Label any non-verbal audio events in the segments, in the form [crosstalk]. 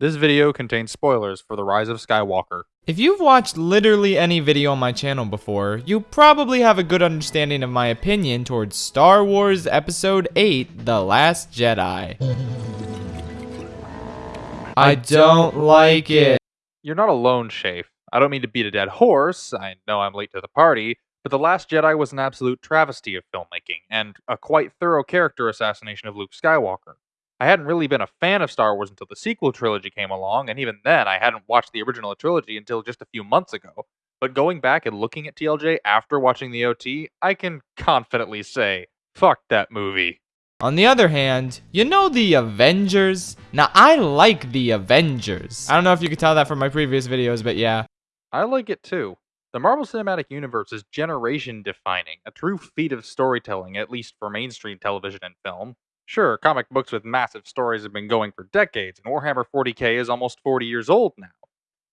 This video contains spoilers for The Rise of Skywalker. If you've watched literally any video on my channel before, you probably have a good understanding of my opinion towards Star Wars Episode 8 The Last Jedi. [laughs] I don't like it. You're not alone, Shafe. I don't mean to beat a dead horse, I know I'm late to the party, but The Last Jedi was an absolute travesty of filmmaking, and a quite thorough character assassination of Luke Skywalker. I hadn't really been a fan of Star Wars until the sequel trilogy came along, and even then, I hadn't watched the original trilogy until just a few months ago. But going back and looking at TLJ after watching the OT, I can confidently say, fuck that movie. On the other hand, you know the Avengers? Now, I like the Avengers. I don't know if you could tell that from my previous videos, but yeah. I like it too. The Marvel Cinematic Universe is generation defining, a true feat of storytelling, at least for mainstream television and film. Sure, comic books with massive stories have been going for decades, and Warhammer 40k is almost 40 years old now.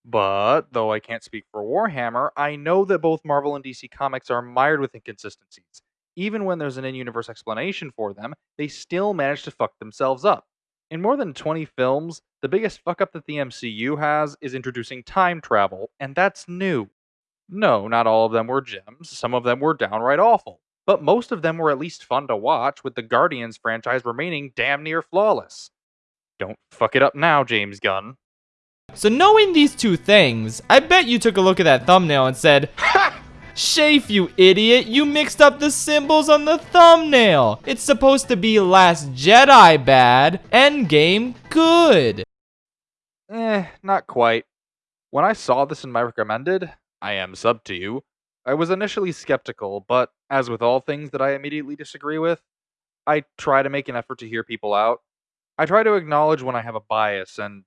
But, though I can't speak for Warhammer, I know that both Marvel and DC comics are mired with inconsistencies. Even when there's an in universe explanation for them, they still manage to fuck themselves up. In more than 20 films, the biggest fuck up that the MCU has is introducing time travel, and that's new. No, not all of them were gems, some of them were downright awful but most of them were at least fun to watch, with the Guardians franchise remaining damn near flawless. Don't fuck it up now, James Gunn. So knowing these two things, I bet you took a look at that thumbnail and said, Ha! [laughs] Shafe, you idiot, you mixed up the symbols on the thumbnail. It's supposed to be Last Jedi bad, Endgame good. Eh, not quite. When I saw this in my recommended, I am sub to you, I was initially skeptical, but as with all things that I immediately disagree with, I try to make an effort to hear people out. I try to acknowledge when I have a bias and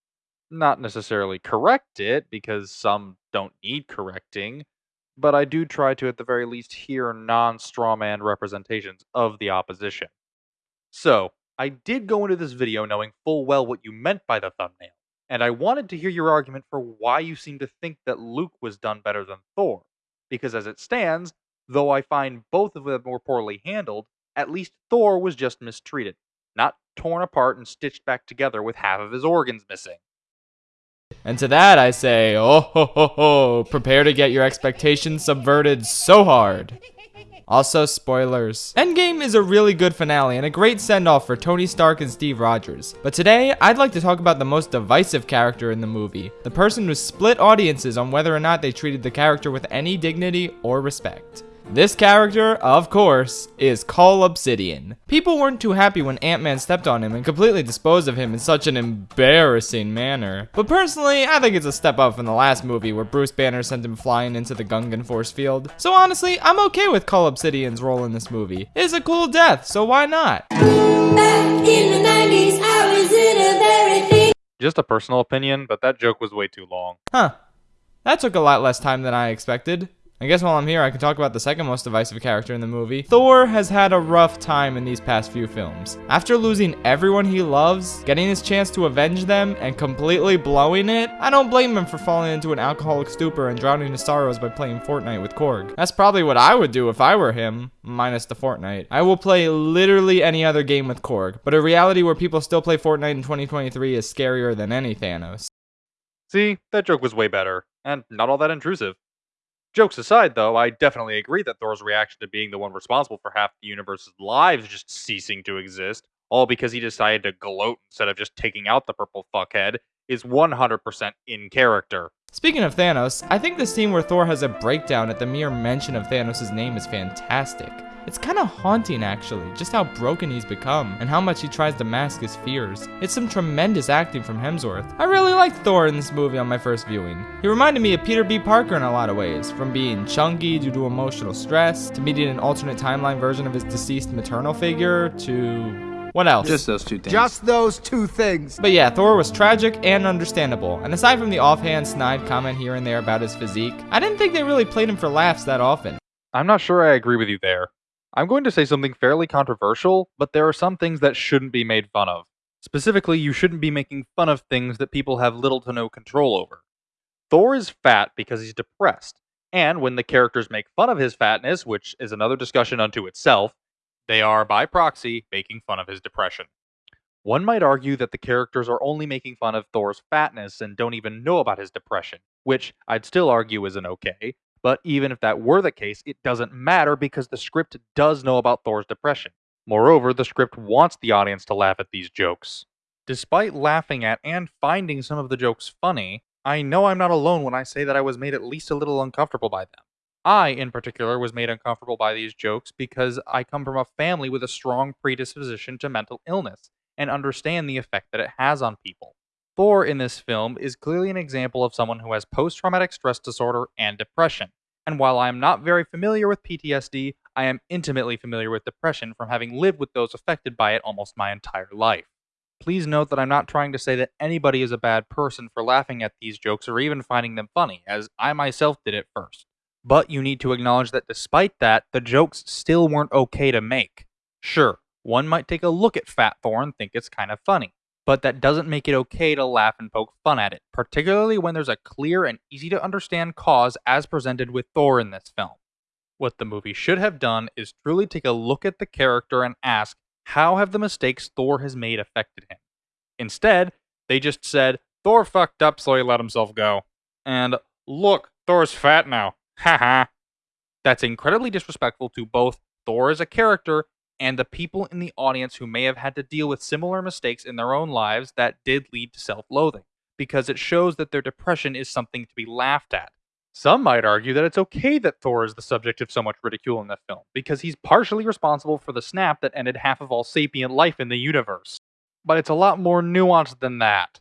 not necessarily correct it, because some don't need correcting, but I do try to at the very least hear non strawman representations of the opposition. So, I did go into this video knowing full well what you meant by the thumbnail, and I wanted to hear your argument for why you seem to think that Luke was done better than Thor because as it stands, though I find both of them were poorly handled, at least Thor was just mistreated, not torn apart and stitched back together with half of his organs missing. And to that I say, oh ho ho ho, prepare to get your expectations subverted so hard. Also, spoilers. Endgame is a really good finale and a great send-off for Tony Stark and Steve Rogers. But today, I'd like to talk about the most divisive character in the movie. The person who split audiences on whether or not they treated the character with any dignity or respect. This character, of course, is Cull Obsidian. People weren't too happy when Ant-Man stepped on him and completely disposed of him in such an embarrassing manner. But personally, I think it's a step up from the last movie where Bruce Banner sent him flying into the Gungan force field. So honestly, I'm okay with Cull Obsidian's role in this movie. It's a cool death, so why not? 90s, Just a personal opinion, but that joke was way too long. Huh. That took a lot less time than I expected. I guess while I'm here, I can talk about the second most divisive character in the movie. Thor has had a rough time in these past few films. After losing everyone he loves, getting his chance to avenge them, and completely blowing it, I don't blame him for falling into an alcoholic stupor and drowning his sorrows by playing Fortnite with Korg. That's probably what I would do if I were him, minus the Fortnite. I will play literally any other game with Korg, but a reality where people still play Fortnite in 2023 is scarier than any Thanos. See, that joke was way better, and not all that intrusive. Jokes aside, though, I definitely agree that Thor's reaction to being the one responsible for half the universe's lives just ceasing to exist, all because he decided to gloat instead of just taking out the purple fuckhead, is 100% in character. Speaking of Thanos, I think the scene where Thor has a breakdown at the mere mention of Thanos' name is fantastic. It's kind of haunting actually, just how broken he's become, and how much he tries to mask his fears. It's some tremendous acting from Hemsworth. I really liked Thor in this movie on my first viewing. He reminded me of Peter B. Parker in a lot of ways, from being chunky due to emotional stress, to meeting an alternate timeline version of his deceased maternal figure, to what else? Just those two things. Just those two things. But yeah, Thor was tragic and understandable. And aside from the offhand snide comment here and there about his physique, I didn't think they really played him for laughs that often. I'm not sure I agree with you there. I'm going to say something fairly controversial, but there are some things that shouldn't be made fun of. Specifically, you shouldn't be making fun of things that people have little to no control over. Thor is fat because he's depressed, and when the characters make fun of his fatness, which is another discussion unto itself, they are, by proxy, making fun of his depression. One might argue that the characters are only making fun of Thor's fatness and don't even know about his depression, which I'd still argue isn't okay. But even if that were the case, it doesn't matter because the script does know about Thor's depression. Moreover, the script wants the audience to laugh at these jokes. Despite laughing at and finding some of the jokes funny, I know I'm not alone when I say that I was made at least a little uncomfortable by them. I, in particular, was made uncomfortable by these jokes because I come from a family with a strong predisposition to mental illness and understand the effect that it has on people. Thor in this film is clearly an example of someone who has post traumatic stress disorder and depression. And while I am not very familiar with PTSD, I am intimately familiar with depression from having lived with those affected by it almost my entire life. Please note that I'm not trying to say that anybody is a bad person for laughing at these jokes or even finding them funny, as I myself did at first. But you need to acknowledge that despite that, the jokes still weren't okay to make. Sure, one might take a look at Fat Thor and think it's kind of funny but that doesn't make it okay to laugh and poke fun at it, particularly when there's a clear and easy to understand cause as presented with Thor in this film. What the movie should have done is truly take a look at the character and ask, how have the mistakes Thor has made affected him? Instead, they just said, Thor fucked up so he let himself go. And, look, Thor's fat now. Haha. That's incredibly disrespectful to both Thor as a character and the people in the audience who may have had to deal with similar mistakes in their own lives that did lead to self loathing, because it shows that their depression is something to be laughed at. Some might argue that it's okay that Thor is the subject of so much ridicule in the film, because he's partially responsible for the snap that ended half of all sapient life in the universe. But it's a lot more nuanced than that.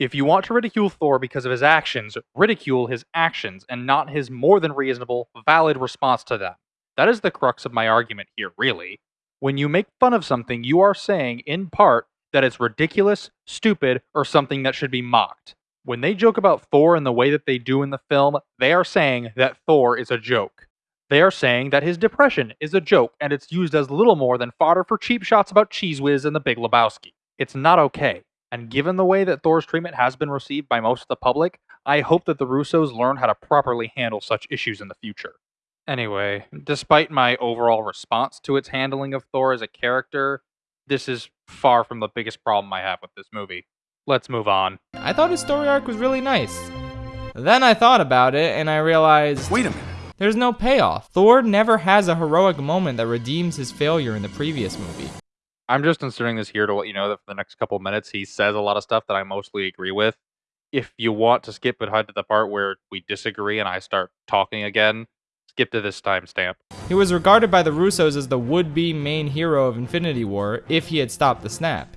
If you want to ridicule Thor because of his actions, ridicule his actions and not his more than reasonable, valid response to them. That is the crux of my argument here, really. When you make fun of something, you are saying, in part, that it's ridiculous, stupid, or something that should be mocked. When they joke about Thor in the way that they do in the film, they are saying that Thor is a joke. They are saying that his depression is a joke and it's used as little more than fodder for cheap shots about Cheez Whiz and the Big Lebowski. It's not okay. And given the way that Thor's treatment has been received by most of the public, I hope that the Russos learn how to properly handle such issues in the future. Anyway, despite my overall response to its handling of Thor as a character, this is far from the biggest problem I have with this movie. Let's move on. I thought his story arc was really nice. Then I thought about it and I realized Wait a minute. there's no payoff. Thor never has a heroic moment that redeems his failure in the previous movie. I'm just inserting this here to let you know that for the next couple minutes, he says a lot of stuff that I mostly agree with. If you want to skip ahead to the part where we disagree and I start talking again, skip to this timestamp. He was regarded by the Russos as the would-be main hero of Infinity War if he had stopped the snap.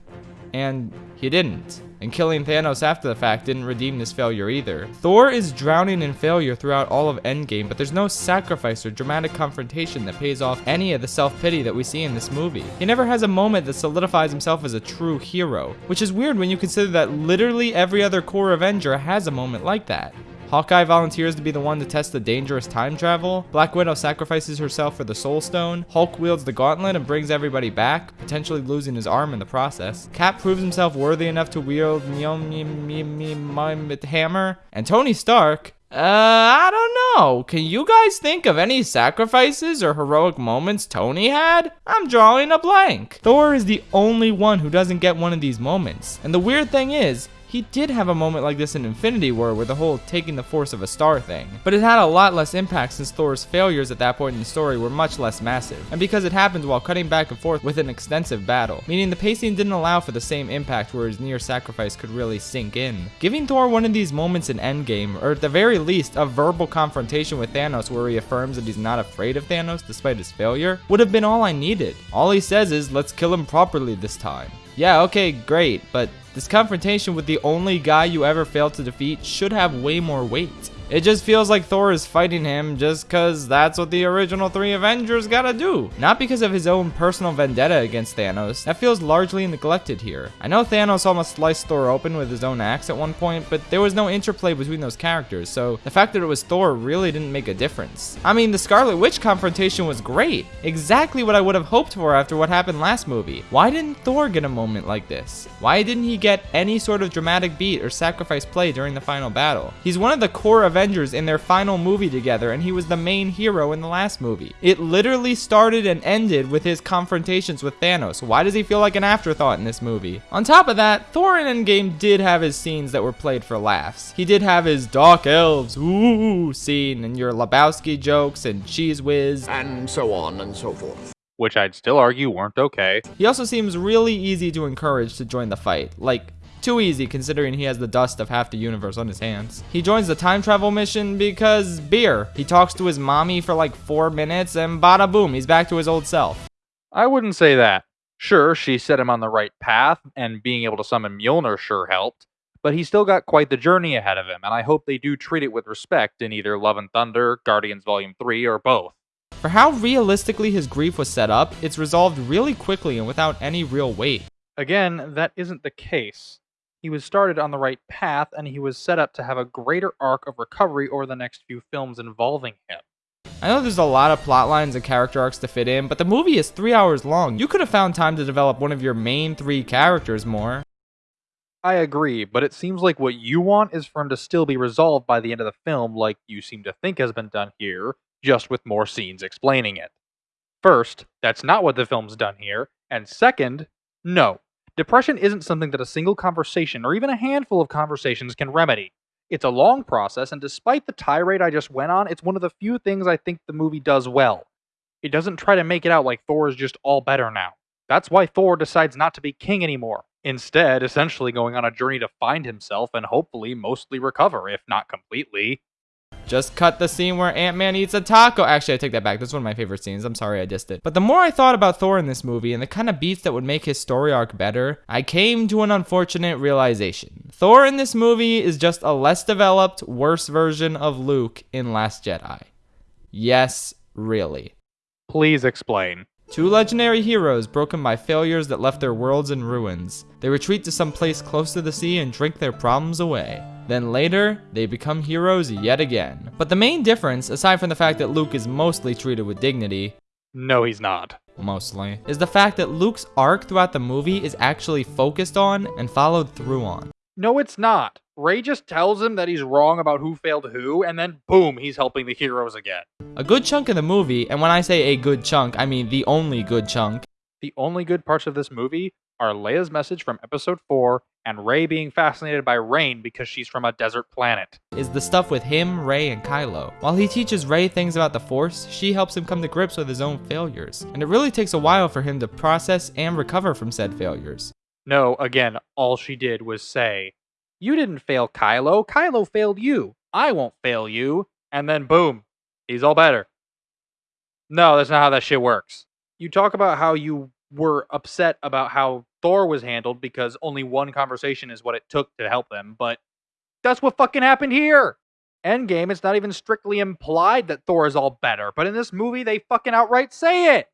And he didn't. And killing Thanos after the fact didn't redeem this failure either. Thor is drowning in failure throughout all of Endgame, but there's no sacrifice or dramatic confrontation that pays off any of the self-pity that we see in this movie. He never has a moment that solidifies himself as a true hero, which is weird when you consider that literally every other core Avenger has a moment like that. Hawkeye volunteers to be the one to test the dangerous time travel. Black Widow sacrifices herself for the Soul Stone. Hulk wields the gauntlet and brings everybody back, potentially losing his arm in the process. Cap proves himself worthy enough to wield the hammer. And Tony Stark, uh, I don't know. Can you guys think of any sacrifices or heroic moments Tony had? I'm drawing a blank. Thor is the only one who doesn't get one of these moments. And the weird thing is, he did have a moment like this in Infinity War with the whole taking the force of a star thing, but it had a lot less impact since Thor's failures at that point in the story were much less massive, and because it happened while cutting back and forth with an extensive battle, meaning the pacing didn't allow for the same impact where his near sacrifice could really sink in. Giving Thor one of these moments in Endgame, or at the very least, a verbal confrontation with Thanos where he affirms that he's not afraid of Thanos despite his failure, would have been all I needed. All he says is, let's kill him properly this time. Yeah, okay, great, but this confrontation with the only guy you ever failed to defeat should have way more weight. It just feels like Thor is fighting him just cause that's what the original three Avengers gotta do. Not because of his own personal vendetta against Thanos. That feels largely neglected here. I know Thanos almost sliced Thor open with his own axe at one point, but there was no interplay between those characters, so the fact that it was Thor really didn't make a difference. I mean, the Scarlet Witch confrontation was great. Exactly what I would have hoped for after what happened last movie. Why didn't Thor get a moment like this? Why didn't he get any sort of dramatic beat or sacrifice play during the final battle? He's one of the core of Avengers in their final movie together, and he was the main hero in the last movie. It literally started and ended with his confrontations with Thanos. Why does he feel like an afterthought in this movie? On top of that, Thor in Endgame did have his scenes that were played for laughs. He did have his Dark Elves, ooh, scene, and your Lebowski jokes and Cheez Whiz. And so on and so forth. Which I'd still argue weren't okay. He also seems really easy to encourage to join the fight. Like, too easy considering he has the dust of half the universe on his hands. He joins the time travel mission because beer. He talks to his mommy for like four minutes and bada boom, he's back to his old self. I wouldn't say that. Sure, she set him on the right path, and being able to summon Mjolnir sure helped, but he still got quite the journey ahead of him, and I hope they do treat it with respect in either Love and Thunder, Guardians Volume 3, or both. For how realistically his grief was set up, it's resolved really quickly and without any real weight. Again, that isn't the case. He was started on the right path, and he was set up to have a greater arc of recovery over the next few films involving him. I know there's a lot of plot lines and character arcs to fit in, but the movie is three hours long. You could have found time to develop one of your main three characters more. I agree, but it seems like what you want is for him to still be resolved by the end of the film, like you seem to think has been done here, just with more scenes explaining it. First, that's not what the film's done here, and second, no. Depression isn't something that a single conversation or even a handful of conversations can remedy. It's a long process, and despite the tirade I just went on, it's one of the few things I think the movie does well. It doesn't try to make it out like Thor is just all better now. That's why Thor decides not to be king anymore. Instead, essentially going on a journey to find himself and hopefully mostly recover, if not completely. Just cut the scene where Ant-Man eats a taco. Actually, I take that back. That's one of my favorite scenes. I'm sorry I dissed it. But the more I thought about Thor in this movie and the kind of beats that would make his story arc better, I came to an unfortunate realization. Thor in this movie is just a less developed, worse version of Luke in Last Jedi. Yes, really. Please explain. Two legendary heroes broken by failures that left their worlds in ruins. They retreat to some place close to the sea and drink their problems away. Then later, they become heroes yet again. But the main difference, aside from the fact that Luke is mostly treated with dignity, No, he's not. mostly, is the fact that Luke's arc throughout the movie is actually focused on and followed through on. No, it's not. Rey just tells him that he's wrong about who failed who, and then boom, he's helping the heroes again. A good chunk of the movie, and when I say a good chunk, I mean the only good chunk, The only good parts of this movie are Leia's message from episode 4 and Rey being fascinated by rain because she's from a desert planet. is the stuff with him, Rey, and Kylo. While he teaches Rey things about the Force, she helps him come to grips with his own failures. And it really takes a while for him to process and recover from said failures. No, again, all she did was say, You didn't fail Kylo, Kylo failed you. I won't fail you. And then boom, he's all better. No, that's not how that shit works. You talk about how you were upset about how Thor was handled because only one conversation is what it took to help them, but that's what fucking happened here. Endgame, it's not even strictly implied that Thor is all better, but in this movie, they fucking outright say it.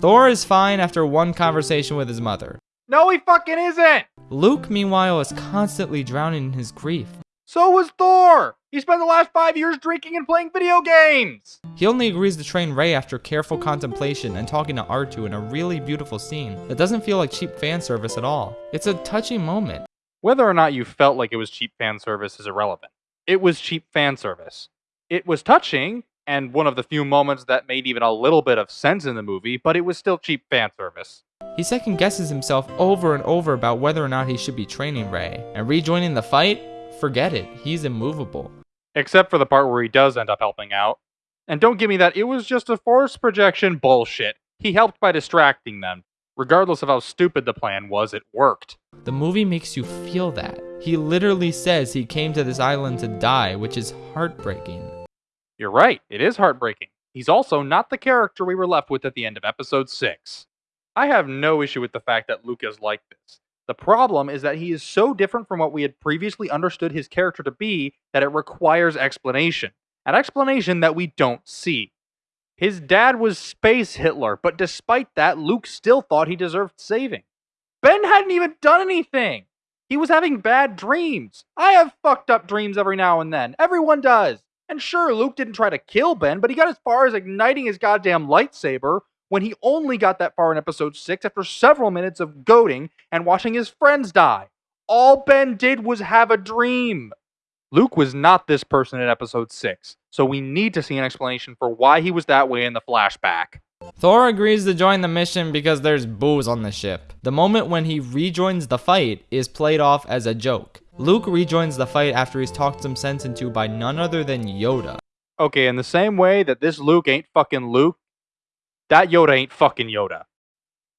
Thor is fine after one conversation with his mother. No, he fucking isn't. Luke, meanwhile, is constantly drowning in his grief. So was Thor. He spent the last five years drinking and playing video games. He only agrees to train Rey after careful contemplation and talking to R2 in a really beautiful scene that doesn't feel like cheap fan service at all. It's a touching moment. Whether or not you felt like it was cheap fan service is irrelevant. It was cheap fan service. It was touching and one of the few moments that made even a little bit of sense in the movie, but it was still cheap fan service. He second guesses himself over and over about whether or not he should be training Rey, and rejoining the fight? Forget it, he's immovable. Except for the part where he does end up helping out. And don't give me that it was just a force projection bullshit. He helped by distracting them. Regardless of how stupid the plan was, it worked. The movie makes you feel that. He literally says he came to this island to die, which is heartbreaking. You're right, it is heartbreaking. He's also not the character we were left with at the end of episode 6. I have no issue with the fact that Luke is like this. The problem is that he is so different from what we had previously understood his character to be that it requires explanation. An explanation that we don't see. His dad was Space Hitler, but despite that, Luke still thought he deserved saving. Ben hadn't even done anything. He was having bad dreams. I have fucked up dreams every now and then. Everyone does. And sure, Luke didn't try to kill Ben, but he got as far as igniting his goddamn lightsaber when he only got that far in episode 6 after several minutes of goading and watching his friends die. All Ben did was have a dream. Luke was not this person in episode 6, so we need to see an explanation for why he was that way in the flashback. Thor agrees to join the mission because there's booze on the ship. The moment when he rejoins the fight is played off as a joke. Luke rejoins the fight after he's talked some sense into by none other than Yoda. Okay, in the same way that this Luke ain't fucking Luke, that Yoda ain't fucking Yoda.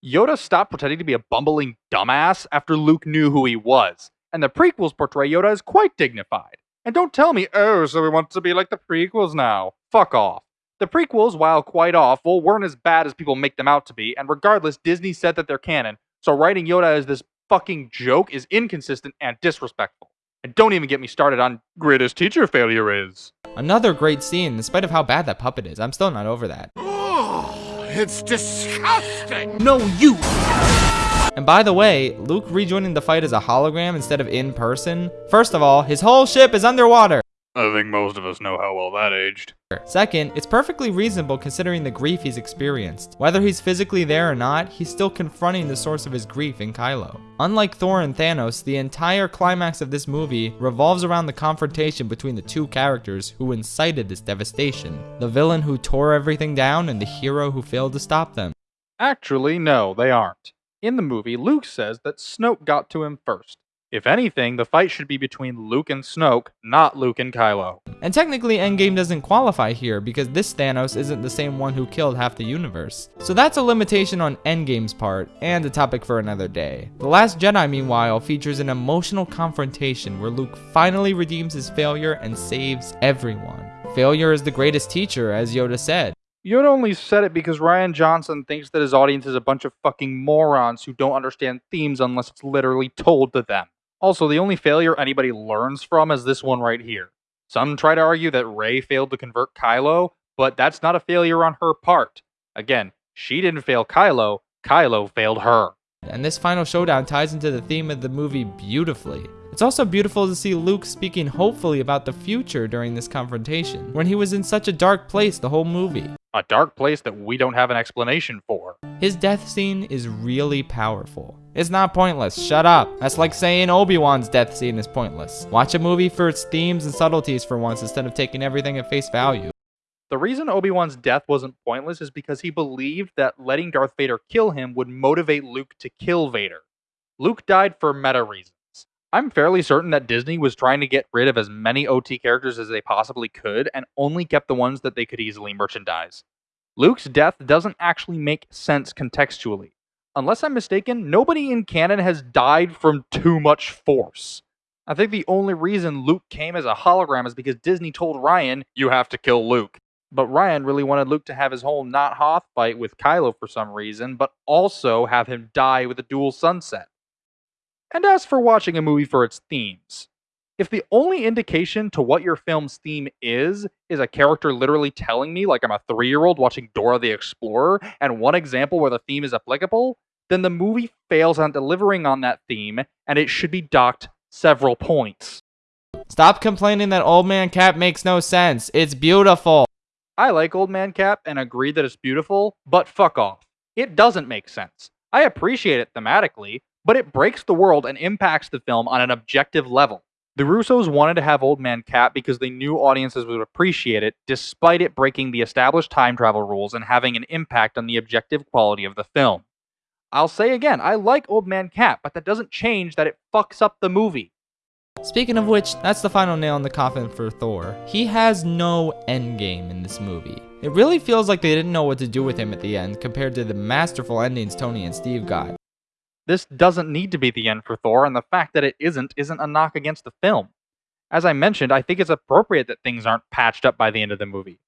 Yoda stopped pretending to be a bumbling dumbass after Luke knew who he was, and the prequels portray Yoda as quite dignified. And don't tell me, oh, so we want to be like the prequels now. Fuck off. The prequels, while quite awful, weren't as bad as people make them out to be, and regardless, Disney said that they're canon, so writing Yoda as this fucking joke is inconsistent and disrespectful. And don't even get me started on greatest teacher failure is. Another great scene, in spite of how bad that puppet is. I'm still not over that. Oh, it's disgusting! No, you! And by the way, Luke rejoining the fight as a hologram instead of in person. First of all, his whole ship is underwater. I think most of us know how well that aged. Second, it's perfectly reasonable considering the grief he's experienced. Whether he's physically there or not, he's still confronting the source of his grief in Kylo. Unlike Thor and Thanos, the entire climax of this movie revolves around the confrontation between the two characters who incited this devastation. The villain who tore everything down and the hero who failed to stop them. Actually, no, they aren't. In the movie, Luke says that Snoke got to him first. If anything, the fight should be between Luke and Snoke, not Luke and Kylo. And technically Endgame doesn't qualify here because this Thanos isn't the same one who killed half the universe. So that's a limitation on Endgame's part, and a topic for another day. The Last Jedi meanwhile features an emotional confrontation where Luke finally redeems his failure and saves everyone. Failure is the greatest teacher, as Yoda said. Yoda only said it because Rian Johnson thinks that his audience is a bunch of fucking morons who don't understand themes unless it's literally told to them. Also, the only failure anybody learns from is this one right here. Some try to argue that Rey failed to convert Kylo, but that's not a failure on her part. Again, she didn't fail Kylo, Kylo failed her. And this final showdown ties into the theme of the movie beautifully. It's also beautiful to see Luke speaking hopefully about the future during this confrontation, when he was in such a dark place the whole movie. A dark place that we don't have an explanation for. His death scene is really powerful. It's not pointless, shut up. That's like saying Obi-Wan's death scene is pointless. Watch a movie for its themes and subtleties for once instead of taking everything at face value. The reason Obi-Wan's death wasn't pointless is because he believed that letting Darth Vader kill him would motivate Luke to kill Vader. Luke died for meta reasons. I'm fairly certain that Disney was trying to get rid of as many OT characters as they possibly could and only kept the ones that they could easily merchandise. Luke's death doesn't actually make sense contextually. Unless I'm mistaken, nobody in canon has died from too much force. I think the only reason Luke came as a hologram is because Disney told Rian, you have to kill Luke. But Rian really wanted Luke to have his whole not Hoth fight with Kylo for some reason, but also have him die with a dual sunset. And as for watching a movie for its themes, if the only indication to what your film's theme is, is a character literally telling me, like I'm a three year old watching Dora the Explorer, and one example where the theme is applicable, then the movie fails on delivering on that theme, and it should be docked several points. Stop complaining that Old Man Cap makes no sense. It's beautiful. I like Old Man Cap and agree that it's beautiful, but fuck off. It doesn't make sense. I appreciate it thematically, but it breaks the world and impacts the film on an objective level. The Russos wanted to have Old Man Cap because they knew audiences would appreciate it, despite it breaking the established time travel rules and having an impact on the objective quality of the film. I'll say again, I like Old Man Cap, but that doesn't change that it fucks up the movie. Speaking of which, that's the final nail in the coffin for Thor. He has no endgame in this movie. It really feels like they didn't know what to do with him at the end compared to the masterful endings Tony and Steve got. This doesn't need to be the end for Thor, and the fact that it isn't isn't a knock against the film. As I mentioned, I think it's appropriate that things aren't patched up by the end of the movie.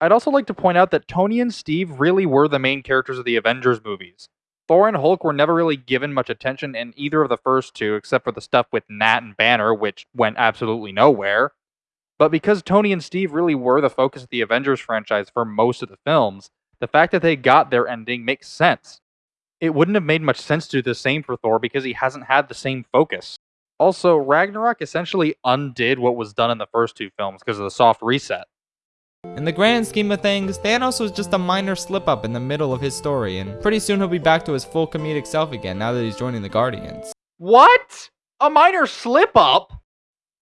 I'd also like to point out that Tony and Steve really were the main characters of the Avengers movies. Thor and Hulk were never really given much attention in either of the first two, except for the stuff with Nat and Banner, which went absolutely nowhere. But because Tony and Steve really were the focus of the Avengers franchise for most of the films, the fact that they got their ending makes sense it wouldn't have made much sense to do the same for Thor because he hasn't had the same focus. Also, Ragnarok essentially undid what was done in the first two films because of the soft reset. In the grand scheme of things, Thanos was just a minor slip up in the middle of his story, and pretty soon he'll be back to his full comedic self again now that he's joining the Guardians. What? A minor slip up?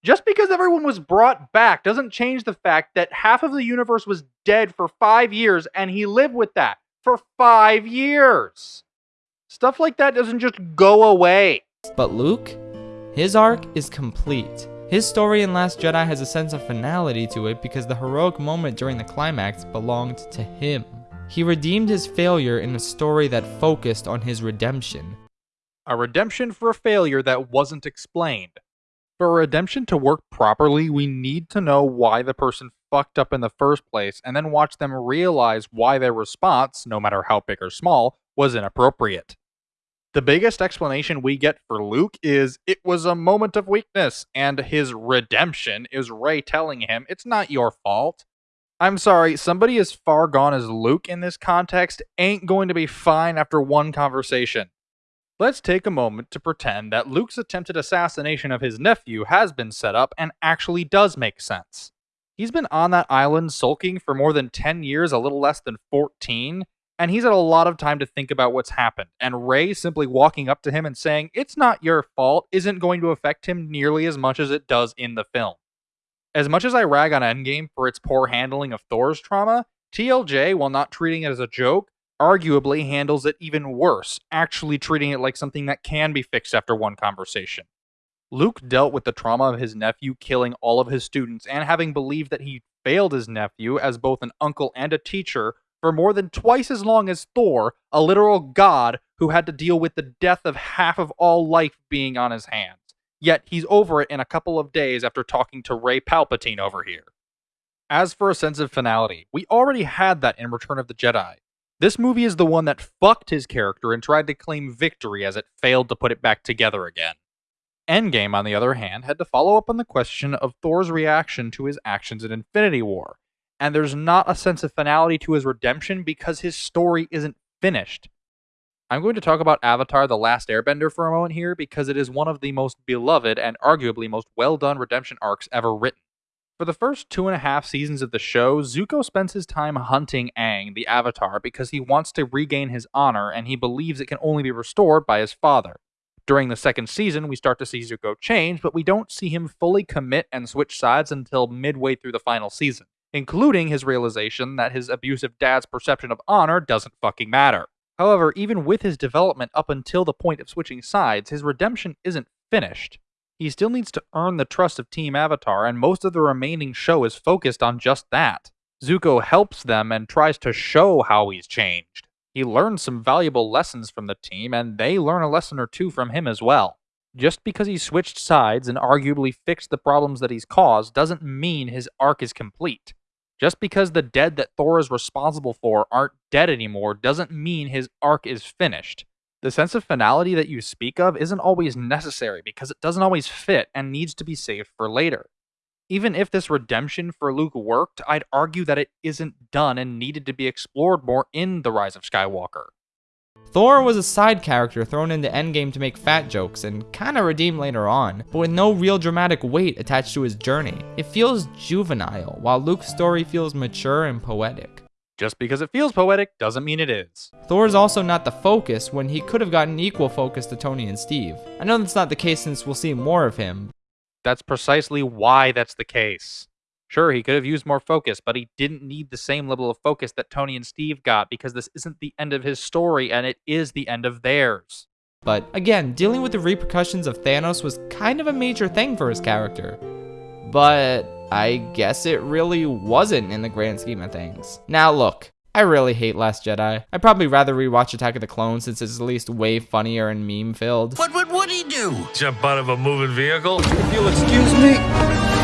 Just because everyone was brought back doesn't change the fact that half of the universe was dead for five years and he lived with that for five years. Stuff like that doesn't just go away. But Luke, his arc is complete. His story in Last Jedi has a sense of finality to it because the heroic moment during the climax belonged to him. He redeemed his failure in a story that focused on his redemption. A redemption for a failure that wasn't explained. For a redemption to work properly, we need to know why the person fucked up in the first place and then watch them realize why their response, no matter how big or small, was inappropriate. The biggest explanation we get for Luke is it was a moment of weakness, and his redemption is Rey telling him it's not your fault. I'm sorry, somebody as far gone as Luke in this context ain't going to be fine after one conversation. Let's take a moment to pretend that Luke's attempted assassination of his nephew has been set up and actually does make sense. He's been on that island sulking for more than 10 years, a little less than 14, and he's had a lot of time to think about what's happened. And Rey simply walking up to him and saying, It's not your fault, isn't going to affect him nearly as much as it does in the film. As much as I rag on Endgame for its poor handling of Thor's trauma, TLJ, while not treating it as a joke, arguably handles it even worse, actually treating it like something that can be fixed after one conversation. Luke dealt with the trauma of his nephew killing all of his students and having believed that he failed his nephew as both an uncle and a teacher for more than twice as long as Thor, a literal god who had to deal with the death of half of all life being on his hands. Yet he's over it in a couple of days after talking to Rey Palpatine over here. As for a sense of finality, we already had that in Return of the Jedi. This movie is the one that fucked his character and tried to claim victory as it failed to put it back together again. Endgame, on the other hand, had to follow up on the question of Thor's reaction to his actions in Infinity War, and there's not a sense of finality to his redemption because his story isn't finished. I'm going to talk about Avatar The Last Airbender for a moment here because it is one of the most beloved and arguably most well done redemption arcs ever written. For the first two and a half seasons of the show, Zuko spends his time hunting Aang, the Avatar, because he wants to regain his honor and he believes it can only be restored by his father. During the second season, we start to see Zuko change, but we don't see him fully commit and switch sides until midway through the final season including his realization that his abusive dad's perception of honor doesn't fucking matter. However, even with his development up until the point of switching sides, his redemption isn't finished. He still needs to earn the trust of Team Avatar, and most of the remaining show is focused on just that. Zuko helps them and tries to show how he's changed. He learns some valuable lessons from the team, and they learn a lesson or two from him as well. Just because he switched sides and arguably fixed the problems that he's caused doesn't mean his arc is complete. Just because the dead that Thor is responsible for aren't dead anymore doesn't mean his arc is finished. The sense of finality that you speak of isn't always necessary because it doesn't always fit and needs to be saved for later. Even if this redemption for Luke worked, I'd argue that it isn't done and needed to be explored more in The Rise of Skywalker. Thor was a side character thrown into Endgame to make fat jokes and kinda redeem later on, but with no real dramatic weight attached to his journey. It feels juvenile, while Luke's story feels mature and poetic. Just because it feels poetic doesn't mean it is. Thor is also not the focus when he could have gotten equal focus to Tony and Steve. I know that's not the case since we'll see more of him. That's precisely why that's the case. Sure, he could have used more focus, but he didn't need the same level of focus that Tony and Steve got because this isn't the end of his story and it is the end of theirs. But again, dealing with the repercussions of Thanos was kind of a major thing for his character. But I guess it really wasn't in the grand scheme of things. Now look, I really hate Last Jedi. I'd probably rather rewatch Attack of the Clones since it's at least way funnier and meme filled. What would he do? Jump out of a moving vehicle? If you'll excuse me.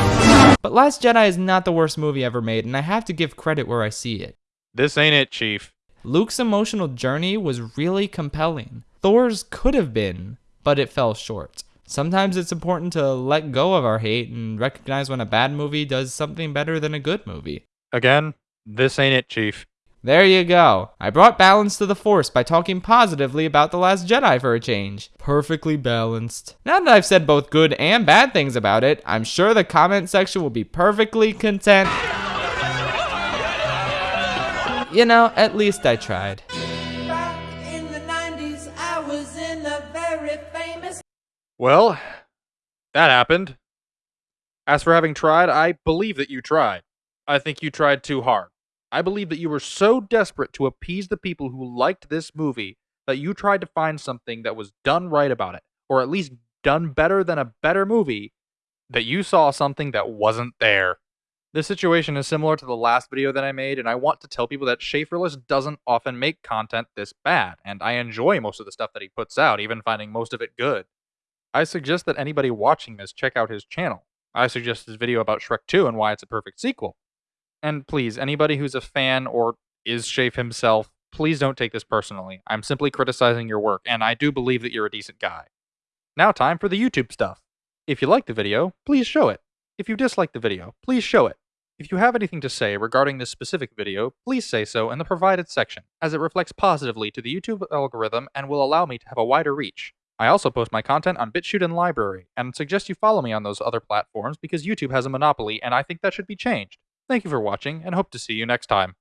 But Last Jedi is not the worst movie ever made, and I have to give credit where I see it. This ain't it, Chief. Luke's emotional journey was really compelling. Thor's could have been, but it fell short. Sometimes it's important to let go of our hate and recognize when a bad movie does something better than a good movie. Again, this ain't it, Chief. There you go. I brought balance to the Force by talking positively about The Last Jedi for a change. Perfectly balanced. Now that I've said both good and bad things about it, I'm sure the comment section will be perfectly content. You know, at least I tried. Well, that happened. As for having tried, I believe that you tried. I think you tried too hard. I believe that you were so desperate to appease the people who liked this movie that you tried to find something that was done right about it, or at least done better than a better movie, that you saw something that wasn't there. This situation is similar to the last video that I made, and I want to tell people that Schaffrillas doesn't often make content this bad, and I enjoy most of the stuff that he puts out, even finding most of it good. I suggest that anybody watching this check out his channel. I suggest his video about Shrek 2 and why it's a perfect sequel. And please, anybody who's a fan or is Shafe himself, please don't take this personally. I'm simply criticizing your work, and I do believe that you're a decent guy. Now, time for the YouTube stuff. If you like the video, please show it. If you dislike the video, please show it. If you have anything to say regarding this specific video, please say so in the provided section, as it reflects positively to the YouTube algorithm and will allow me to have a wider reach. I also post my content on BitChute and LBRY, and suggest you follow me on those other platforms because YouTube has a monopoly and I think that should be changed. Thank you for watching, and hope to see you next time.